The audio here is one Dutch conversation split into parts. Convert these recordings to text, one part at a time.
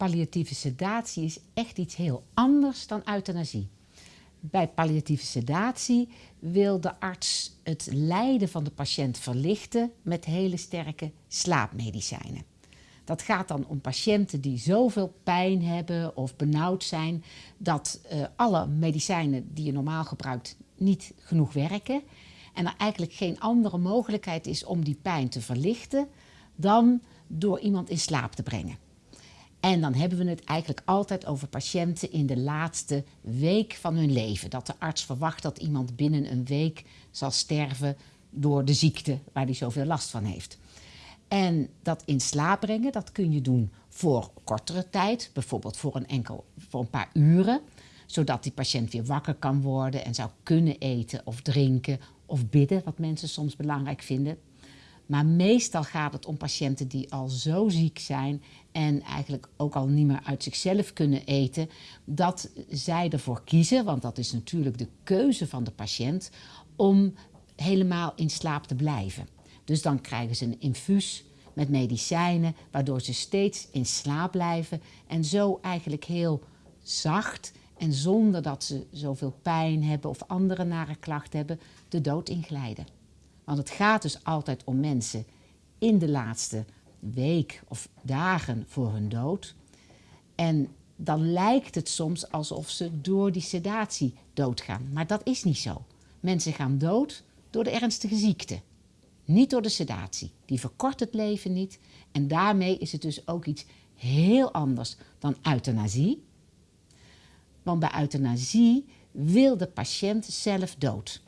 palliatieve sedatie is echt iets heel anders dan euthanasie. Bij palliatieve sedatie wil de arts het lijden van de patiënt verlichten met hele sterke slaapmedicijnen. Dat gaat dan om patiënten die zoveel pijn hebben of benauwd zijn dat uh, alle medicijnen die je normaal gebruikt niet genoeg werken en er eigenlijk geen andere mogelijkheid is om die pijn te verlichten dan door iemand in slaap te brengen. En dan hebben we het eigenlijk altijd over patiënten in de laatste week van hun leven. Dat de arts verwacht dat iemand binnen een week zal sterven door de ziekte waar hij zoveel last van heeft. En dat in slaap brengen, dat kun je doen voor kortere tijd, bijvoorbeeld voor een, enkel, voor een paar uren, zodat die patiënt weer wakker kan worden en zou kunnen eten of drinken of bidden, wat mensen soms belangrijk vinden. Maar meestal gaat het om patiënten die al zo ziek zijn en eigenlijk ook al niet meer uit zichzelf kunnen eten, dat zij ervoor kiezen, want dat is natuurlijk de keuze van de patiënt, om helemaal in slaap te blijven. Dus dan krijgen ze een infuus met medicijnen, waardoor ze steeds in slaap blijven en zo eigenlijk heel zacht en zonder dat ze zoveel pijn hebben of andere nare klachten hebben, de dood inglijden. Want het gaat dus altijd om mensen in de laatste week of dagen voor hun dood. En dan lijkt het soms alsof ze door die sedatie doodgaan. Maar dat is niet zo. Mensen gaan dood door de ernstige ziekte. Niet door de sedatie. Die verkort het leven niet. En daarmee is het dus ook iets heel anders dan euthanasie. Want bij euthanasie wil de patiënt zelf dood.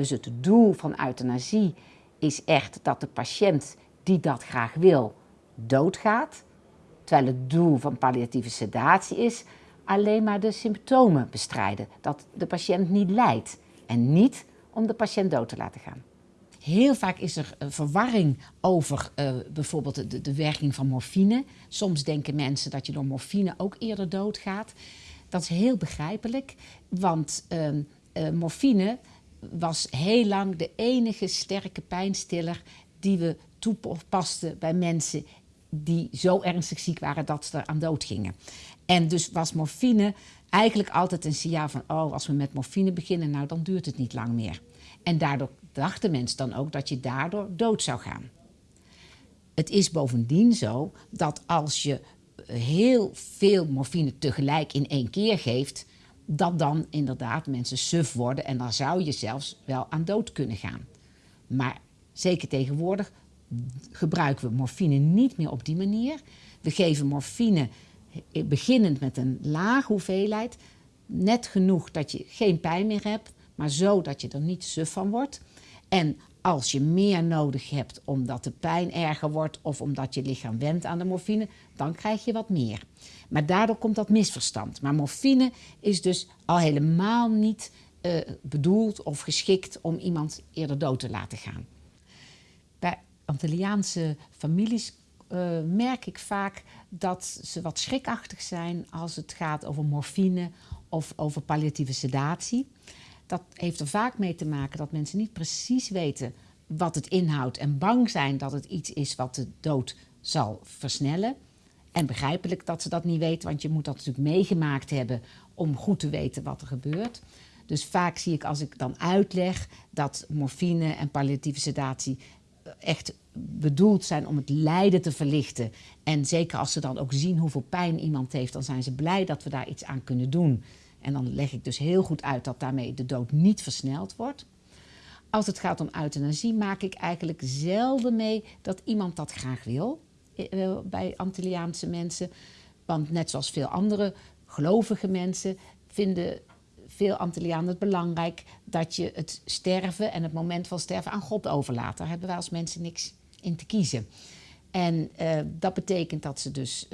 Dus het doel van euthanasie is echt dat de patiënt die dat graag wil, doodgaat. Terwijl het doel van palliatieve sedatie is alleen maar de symptomen bestrijden. Dat de patiënt niet lijdt en niet om de patiënt dood te laten gaan. Heel vaak is er verwarring over uh, bijvoorbeeld de, werking van morfine. Soms denken mensen dat je door morfine ook eerder doodgaat. Dat is heel begrijpelijk, want uh, uh, morfine was heel lang de enige sterke pijnstiller die we toepasten bij mensen die zo ernstig ziek waren dat ze er aan dood gingen. En dus was morfine eigenlijk altijd een signaal van, oh, als we met morfine beginnen, nou dan duurt het niet lang meer. En daardoor dachten mensen dan ook dat je daardoor dood zou gaan. Het is bovendien zo dat als je heel veel morfine tegelijk in één keer geeft, dat dan inderdaad mensen suf worden en dan zou je zelfs wel aan dood kunnen gaan. Maar zeker tegenwoordig gebruiken we morfine niet meer op die manier. We geven morfine beginnend met een lage hoeveelheid, net genoeg dat je geen pijn meer hebt, maar zo dat je er niet suf van wordt. En als je meer nodig hebt omdat de pijn erger wordt of omdat je lichaam wendt aan de morfine, dan krijg je wat meer. Maar daardoor komt dat misverstand. Maar morfine is dus al helemaal niet uh, bedoeld of geschikt om iemand eerder dood te laten gaan. Bij Antilliaanse families uh, merk ik vaak dat ze wat schrikachtig zijn als het gaat over morfine of over palliatieve sedatie. Dat heeft er vaak mee te maken dat mensen niet precies weten wat het inhoudt en bang zijn dat het iets is wat de dood zal versnellen. En begrijpelijk dat ze dat niet weten, want je moet dat natuurlijk meegemaakt hebben om goed te weten wat er gebeurt. Dus vaak zie ik als ik dan uitleg dat morfine en palliatieve sedatie echt bedoeld zijn om het lijden te verlichten. En zeker als ze dan ook zien hoeveel pijn iemand heeft, dan zijn ze blij dat we daar iets aan kunnen doen. En dan leg ik dus heel goed uit dat daarmee de dood niet versneld wordt. Als het gaat om euthanasie maak ik eigenlijk zelden mee dat iemand dat graag wil eh, bij Antilliaanse mensen. Want net zoals veel andere gelovige mensen vinden veel Antillianen het belangrijk dat je het sterven en het moment van sterven aan God overlaat. Daar hebben wij als mensen niks in te kiezen. En uh, dat betekent dat ze dus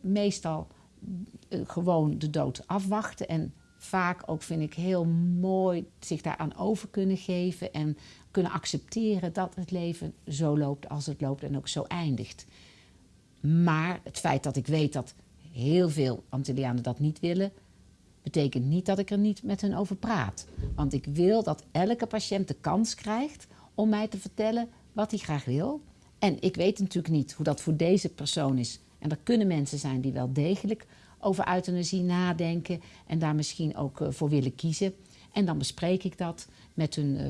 meestal gewoon de dood afwachten. En vaak ook vind ik heel mooi zich daaraan over kunnen geven en kunnen accepteren dat het leven zo loopt als het loopt en ook zo eindigt. Maar het feit dat ik weet dat heel veel Antillianen dat niet willen, betekent niet dat ik er niet met hen over praat. Want ik wil dat elke patiënt de kans krijgt om mij te vertellen wat hij graag wil. En ik weet natuurlijk niet hoe dat voor deze persoon is En er kunnen mensen zijn die wel degelijk over euthanasie nadenken en daar misschien ook eh, voor willen kiezen. En dan bespreek ik dat met hun, eh,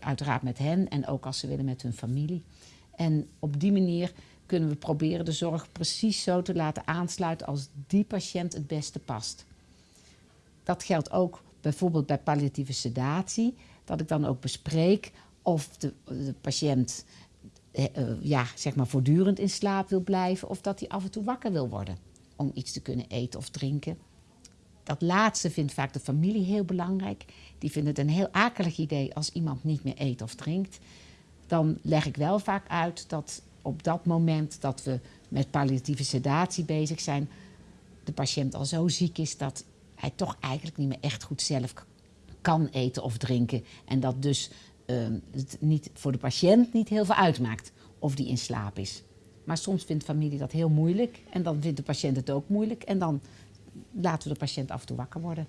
uiteraard met hen en ook als ze willen met hun familie. En op die manier kunnen we proberen de zorg precies zo te laten aansluiten als die patiënt het beste past. Dat geldt ook bijvoorbeeld bij palliatieve sedatie, dat ik dan ook bespreek of de, de patiënt eh, eh, ja, zeg maar voortdurend in slaap wil blijven of dat hij af en toe wakker wil worden om iets te kunnen eten of drinken. Dat laatste vindt vaak de familie heel belangrijk. Die vinden het een heel akelig idee als iemand niet meer eet of drinkt. Dan leg ik wel vaak uit dat op dat moment dat we met palliatieve sedatie bezig zijn, de patiënt al zo ziek is dat hij toch eigenlijk niet meer echt goed zelf kan eten of drinken. En dat dus uh, het niet, voor de patiënt niet heel veel uitmaakt of die in slaap is. Maar soms vindt familie dat heel moeilijk en dan vindt de patiënt het ook moeilijk en dan laten we de patiënt af en toe wakker worden.